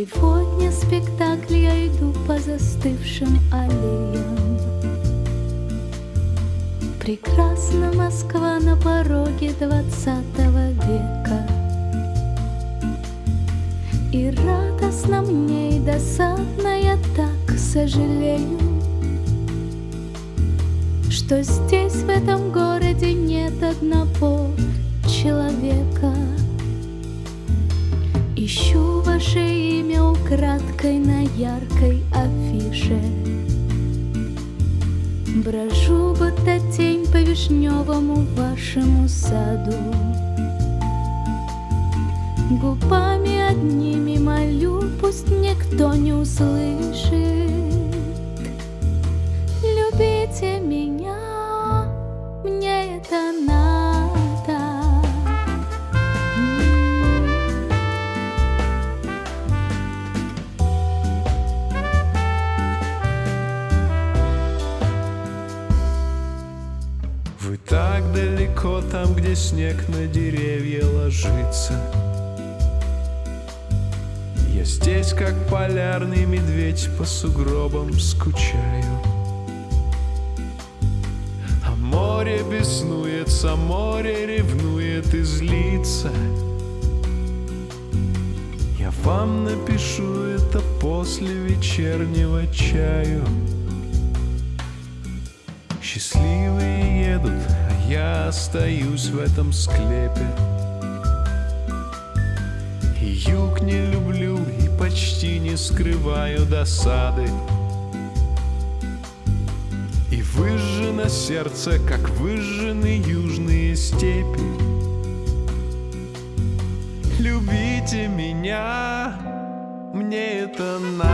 Сегодня спектакль я иду по застывшим аллеям. Прекрасна Москва на пороге двадцатого века. И радостно мне, и досадно я так сожалею Что здесь, в этом городе, нет одного человека. Ищу ваше имя украдкой на яркой афише. Брожу, будто тень по вишневому вашему саду. Губами одними молю, пусть никто не услышит. Любите меня, мне это надо Вы так далеко там, где снег на деревья ложится. Я здесь, как полярный медведь, по сугробам скучаю. А море беснуется, море ревнует и злится. Я вам напишу это после вечернего чаю Счастливые едут, а я остаюсь в этом склепе. И юг не люблю, и почти не скрываю досады. И выжжено сердце, как выжжены южные степи. Любите меня, мне это надо.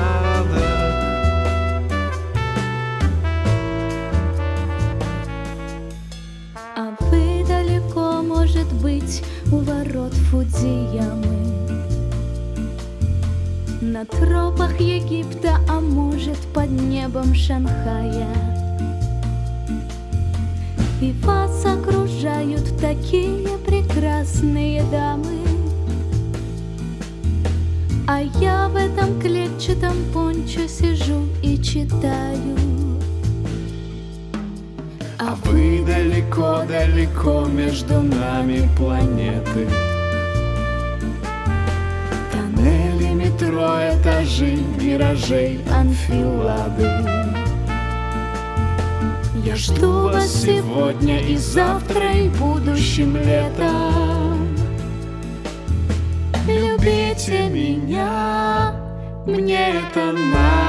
Быть, у ворот Фудзиямы На тропах Египта, а может, под небом Шанхая. И вас окружают такие прекрасные дамы. А я в этом клетчатом пончо сижу и читаю далеко-далеко между нами планеты. Тоннели, метро, этажи, миражей, анфилады. Я жду вас сегодня и завтра, и будущим летом. Любите меня, мне это надо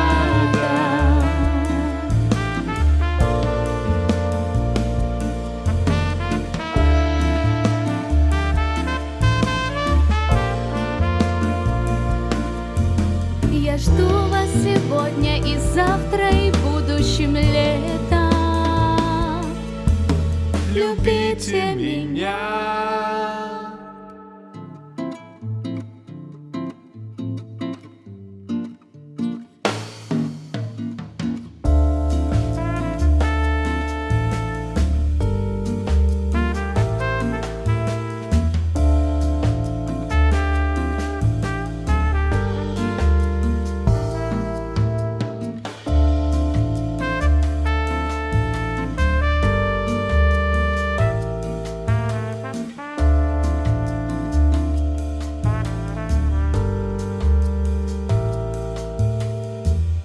жду вас сегодня и завтра, и будущим летом. Любите меня,